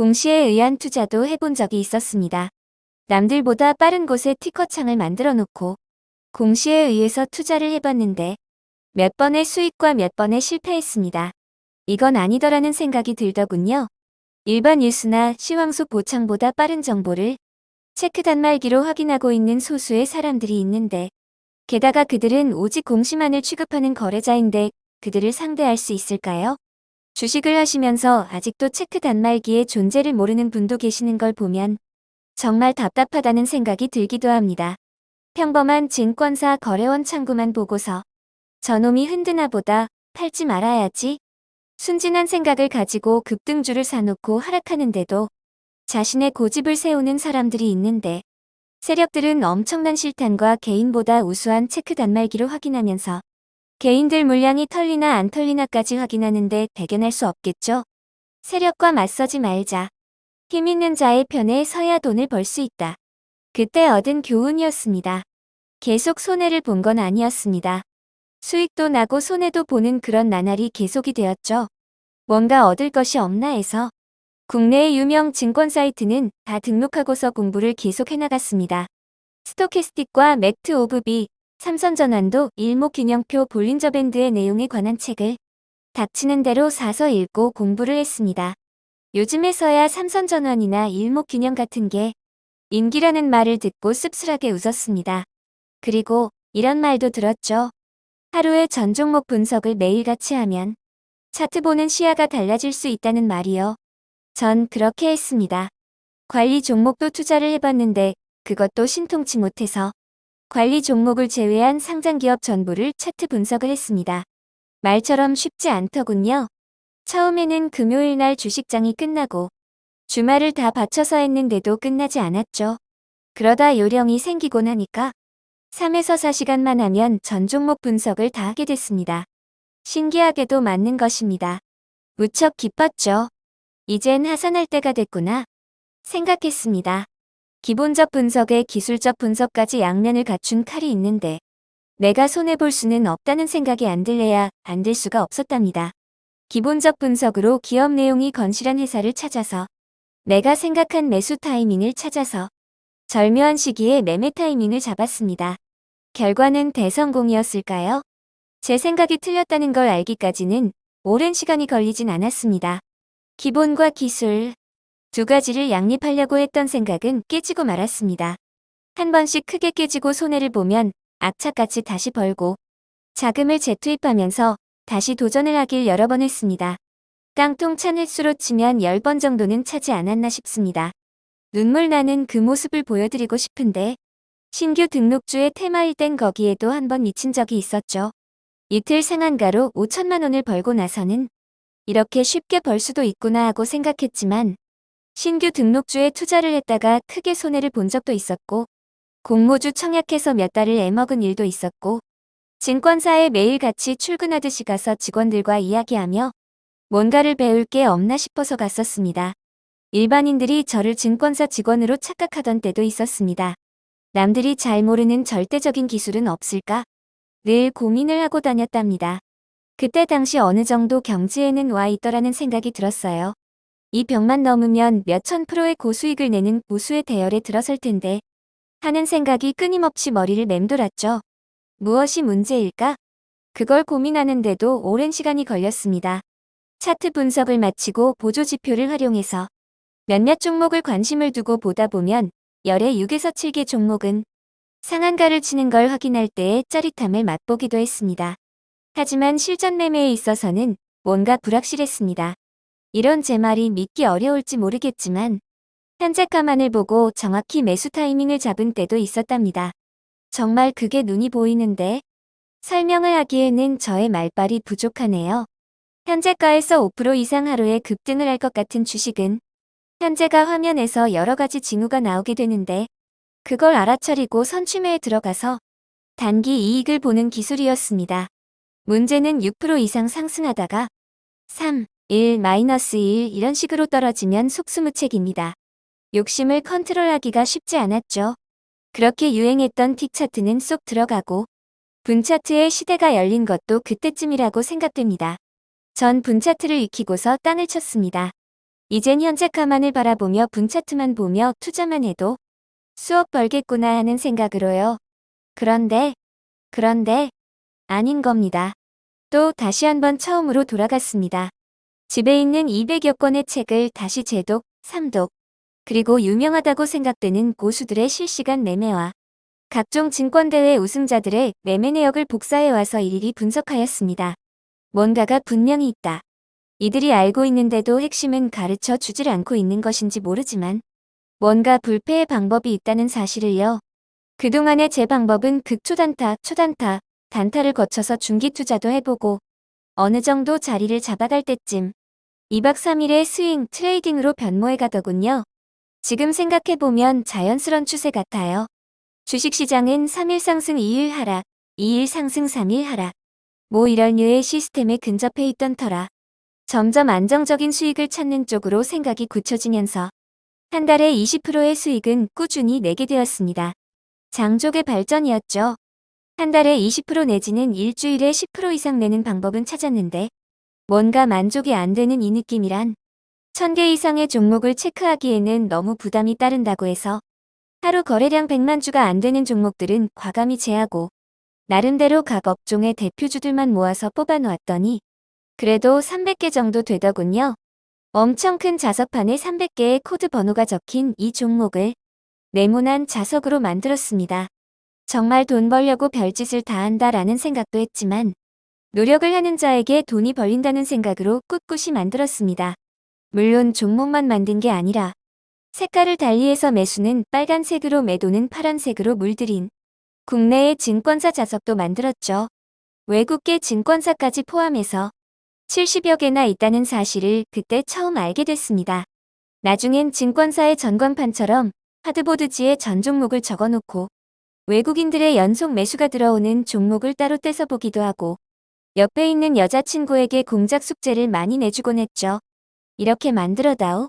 공시에 의한 투자도 해본 적이 있었습니다. 남들보다 빠른 곳에 티커창을 만들어 놓고 공시에 의해서 투자를 해봤는데 몇 번의 수익과 몇 번의 실패했습니다. 이건 아니더라는 생각이 들더군요. 일반 뉴스나 시황속 보창보다 빠른 정보를 체크 단말기로 확인하고 있는 소수의 사람들이 있는데 게다가 그들은 오직 공시만을 취급하는 거래자인데 그들을 상대할 수 있을까요? 주식을 하시면서 아직도 체크 단말기의 존재를 모르는 분도 계시는 걸 보면 정말 답답하다는 생각이 들기도 합니다. 평범한 증권사 거래원 창구만 보고서 저놈이 흔드나 보다 팔지 말아야지 순진한 생각을 가지고 급등주를 사놓고 하락하는데도 자신의 고집을 세우는 사람들이 있는데 세력들은 엄청난 실탄과 개인보다 우수한 체크 단말기로 확인하면서 개인들 물량이 털리나 안 털리나까지 확인하는데 대견할 수 없겠죠. 세력과 맞서지 말자. 힘 있는 자의 편에 서야 돈을 벌 수 있다. 그때 얻은 교훈이었습니다. 계속 손해를 본 건 아니었습니다. 수익도 나고 손해도 보는 그런 나날이 계속이 되었죠. 뭔가 얻을 것이 없나 해서 국내의 유명 증권 사이트는 다 등록하고서 공부를 계속 해 나갔습니다. stochastic과 MACD OBV, 삼선전환도 일목균형표 볼린저 밴드의 내용에 관한 책을 닥치는 대로 사서 읽고 공부를 했습니다. 요즘에서야 삼선전환이나 일목균형 같은 게 인기라는 말을 듣고 씁쓸하게 웃었습니다. 그리고 이런 말도 들었죠. 하루에 전 종목 분석을 매일같이 하면 차트 보는 시야가 달라질 수 있다는 말이요. 전 그렇게 했습니다. 관리 종목도 투자를 해봤는데 그것도 신통치 못해서 관리 종목을 제외한 상장 기업 전부를 차트 분석을 했습니다. 말처럼 쉽지 않더군요. 처음에는 금요일 날 주식장이 끝나고 주말을 다 바쳐서 했는데도 끝나지 않았죠. 그러다 요령이 생기곤 하니까 3에서 4시간만 하면 전 종목 분석을 다 하게 됐습니다. 신기하게도 맞는 것입니다. 무척 기뻤죠. 이젠 하산할 때가 됐구나 생각했습니다. 기본적 분석에 기술적 분석까지 양면을 갖춘 칼이 있는데 내가 손해볼 수는 없다는 생각이 안 들래야 안될 수가 없었답니다. 기본적 분석으로 기업 내용이 건실한 회사를 찾아서 내가 생각한 매수 타이밍을 찾아서 절묘한 시기에 매매 타이밍을 잡았습니다. 결과는 대성공이었을까요? 제 생각이 틀렸다는 걸 알기까지는 오랜 시간이 걸리진 않았습니다. 기본과 기술 두 가지를 양립하려고 했던 생각은 깨지고 말았습니다. 한 번씩 크게 깨지고 손해를 보면 악착같이 다시 벌고 자금을 재투입하면서 다시 도전을 하길 여러 번 했습니다. 깡통 찬 횟수로 치면 10번 정도는 차지 않았나 싶습니다. 눈물 나는 그 모습을 보여드리고 싶은데 신규 등록주의 테마일 땐 거기에도 한 번 미친 적이 있었죠. 이틀 상한가로 5천만 원을 벌고 나서는 이렇게 쉽게 벌 수도 있구나 하고 생각했지만 신규 등록주에 투자를 했다가 크게 손해를 본 적도 있었고 공모주 청약해서 몇 달을 애먹은 일도 있었고 증권사에 매일같이 출근하듯이 가서 직원들과 이야기하며 뭔가를 배울 게 없나 싶어서 갔었습니다. 일반인들이 저를 증권사 직원으로 착각하던 때도 있었습니다. 남들이 잘 모르는 절대적인 기술은 없을까? 늘 고민을 하고 다녔답니다. 그때 당시 어느 정도 경지에는 와 있더라는 생각이 들었어요. 이 벽만 넘으면 몇천 프로의 고수익을 내는 고수의 대열에 들어설 텐데 하는 생각이 끊임없이 머리를 맴돌았죠. 무엇이 문제일까? 그걸 고민하는데도 오랜 시간이 걸렸습니다. 차트 분석을 마치고 보조지표를 활용해서 몇몇 종목을 관심을 두고 보다 보면 열의 6에서 7개 종목은 상한가를 치는 걸 확인할 때의 짜릿함을 맛보기도 했습니다. 하지만 실전 매매에 있어서는 뭔가 불확실했습니다. 이런 제 말이 믿기 어려울지 모르겠지만 현재 가만을 보고 정확히 매수 타이밍을 잡은 때도 있었답니다. 정말 그게 눈이 보이는데 설명을 하기에는 저의 말발이 부족하네요. 현재가에서 5% 이상 하루에 급등을 할 것 같은 주식은 현재가 화면에서 여러 가지 징후가 나오게 되는데 그걸 알아차리고 선취매에 들어가서 단기 이익을 보는 기술이었습니다. 문제는 6% 이상 상승하다가 3, 1, 마이너스 1 이런 식으로 떨어지면 속수무책입니다. 욕심을 컨트롤하기가 쉽지 않았죠. 그렇게 유행했던 틱 차트는 쏙 들어가고 분차트의 시대가 열린 것도 그때쯤이라고 생각됩니다. 전 분차트를 익히고서 땅을 쳤습니다. 이젠 현재 가만을 바라보며 분차트만 보며 투자만 해도 수억 벌겠구나 하는 생각으로요. 그런데, 그런데, 아닌 겁니다. 또 다시 한번 처음으로 돌아갔습니다. 집에 있는 200여 권의 책을 다시 재독, 삼독, 그리고 유명하다고 생각되는 고수들의 실시간 매매와 각종 증권대회 우승자들의 매매 내역을 복사해와서 일일이 분석하였습니다. 뭔가가 분명히 있다. 이들이 알고 있는데도 핵심은 가르쳐 주질 않고 있는 것인지 모르지만 뭔가 불패의 방법이 있다는 사실을요. 그동안의 제 방법은 극초단타, 초단타, 단타를 거쳐서 중기 투자도 해보고 어느 정도 자리를 잡아갈 때쯤 2박 3일의 swing trading으로 변모해 가더군요. 지금 생각해보면 자연스런 추세 같아요. 주식시장은 3일 상승 2일 하락, 2일 상승 3일 하락. 뭐 이런 류의 시스템에 근접해 있던 터라 점점 안정적인 수익을 찾는 쪽으로 생각이 굳혀지면서 한 달에 20%의 수익은 꾸준히 내게 되었습니다. 장족의 발전이었죠. 한 달에 20% 내지는 일주일에 10% 이상 내는 방법은 찾았는데 뭔가 만족이 안 되는 이 느낌이란 1000개 이상의 종목을 체크하기에는 너무 부담이 따른다고 해서 하루 거래량 100만 주가 안 되는 종목들은 과감히 제하고 나름대로 각 업종의 대표주들만 모아서 뽑아놓았더니 그래도 300개 정도 되더군요. 엄청 큰 자석판에 300개의 코드 번호가 적힌 이 종목을 네모난 자석으로 만들었습니다. 정말 돈 벌려고 별짓을 다 한다라는 생각도 했지만 노력을 하는 자에게 돈이 벌린다는 생각으로 꿋꿋이 만들었습니다. 물론 종목만 만든 게 아니라 색깔을 달리해서 매수는 빨간색으로 매도는 파란색으로 물들인 국내의 증권사 자석도 만들었죠. 외국계 증권사까지 포함해서 70여 개나 있다는 사실을 그때 처음 알게 됐습니다. 나중엔 증권사의 전광판처럼 하드보드지에 전 종목을 적어놓고 외국인들의 연속 매수가 들어오는 종목을 따로 떼서 보기도 하고 옆에 있는 여자친구에게 공작 숙제를 많이 내주곤 했죠. 이렇게 만들어다오.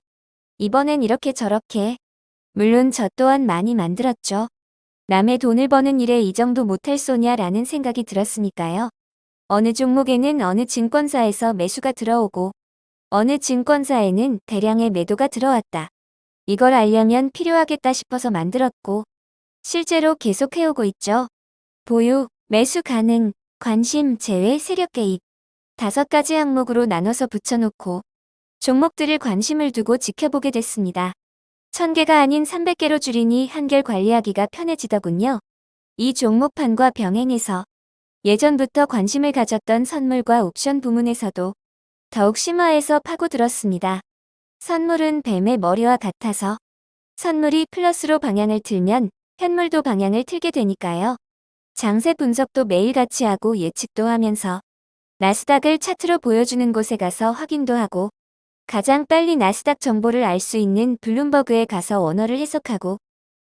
이번엔 이렇게 저렇게. 물론 저 또한 많이 만들었죠. 남의 돈을 버는 일에 이 정도 못할 소냐라는 생각이 들었으니까요. 어느 종목에는 어느 증권사에서 매수가 들어오고 어느 증권사에는 대량의 매도가 들어왔다. 이걸 알려면 필요하겠다 싶어서 만들었고 실제로 계속 해오고 있죠. 보유, 매수 가능, 관심, 제외, 세력 개입 다섯 가지 항목으로 나눠서 붙여놓고 종목들을 관심을 두고 지켜보게 됐습니다. 1000개가 아닌 300개로 줄이니 한결 관리하기가 편해지더군요. 이 종목판과 병행해서 예전부터 관심을 가졌던 선물과 옵션 부문에서도 더욱 심화해서 파고들었습니다. 선물은 뱀의 머리와 같아서 선물이 플러스로 방향을 틀면 현물도 방향을 틀게 되니까요. 장세 분석도 매일같이 하고 예측도 하면서 나스닥을 차트로 보여주는 곳에 가서 확인도 하고 가장 빨리 나스닥 정보를 알 수 있는 블룸버그에 가서 원어를 해석하고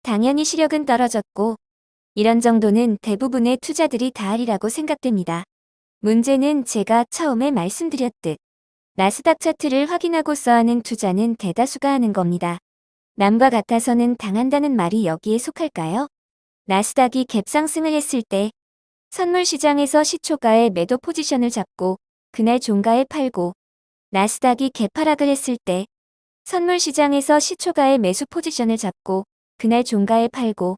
당연히 시력은 떨어졌고 이런 정도는 대부분의 투자들이 다 하리라고 생각됩니다. 문제는 제가 처음에 말씀드렸듯 나스닥 차트를 확인하고써 하는 투자는 대다수가 하는 겁니다. 남과 같아서는 당한다는 말이 여기에 속할까요? 나스닥이 갭상승을 했을 때 선물 시장에서 시초가의 매도 포지션을 잡고 그날 종가에 팔고 나스닥이 개파락을 했을 때 선물 시장에서 시초가의 매수 포지션을 잡고 그날 종가에 팔고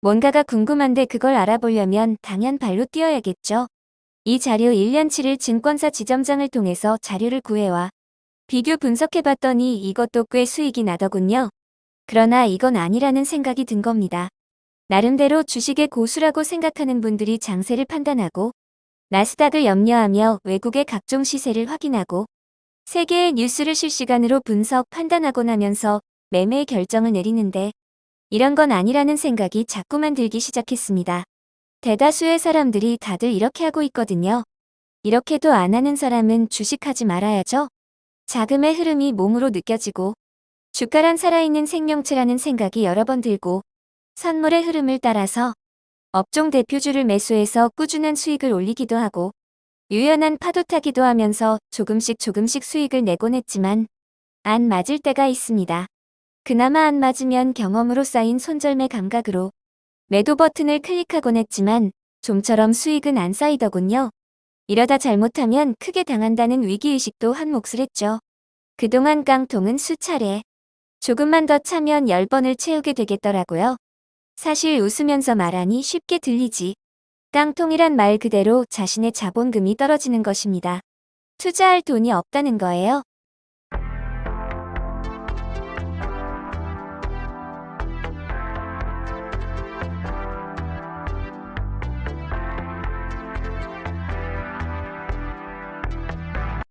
뭔가가 궁금한데 그걸 알아보려면 당연 발로 뛰어야겠죠. 이 자료 1년치를 증권사 지점장을 통해서 자료를 구해와 비교 분석해봤더니 이것도 꽤 수익이 나더군요. 그러나 이건 아니라는 생각이 든 겁니다. 나름대로 주식의 고수라고 생각하는 분들이 장세를 판단하고 나스닥을 염려하며 외국의 각종 시세를 확인하고 세계의 뉴스를 실시간으로 분석, 판단하곤 하면서 매매 결정을 내리는데 이런 건 아니라는 생각이 자꾸만 들기 시작했습니다. 대다수의 사람들이 다들 이렇게 하고 있거든요. 이렇게도 안 하는 사람은 주식하지 말아야죠. 자금의 흐름이 몸으로 느껴지고 주가란 살아있는 생명체라는 생각이 여러 번 들고 선물의 흐름을 따라서 업종 대표주를 매수해서 꾸준한 수익을 올리기도 하고 유연한 파도 타기도 하면서 조금씩 조금씩 수익을 내곤 했지만 안 맞을 때가 있습니다. 그나마 안 맞으면 경험으로 쌓인 손절매 감각으로 매도 버튼을 클릭하곤 했지만 좀처럼 수익은 안 쌓이더군요. 이러다 잘못하면 크게 당한다는 위기의식도 한 몫을 했죠. 그동안 깡통은 수차례 조금만 더 차면 10번을 채우게 되겠더라고요. 사실 웃으면서 말하니 쉽게 들리지. 깡통이란 말 그대로 자신의 자본금이 떨어지는 것입니다. 투자할 돈이 없다는 거예요.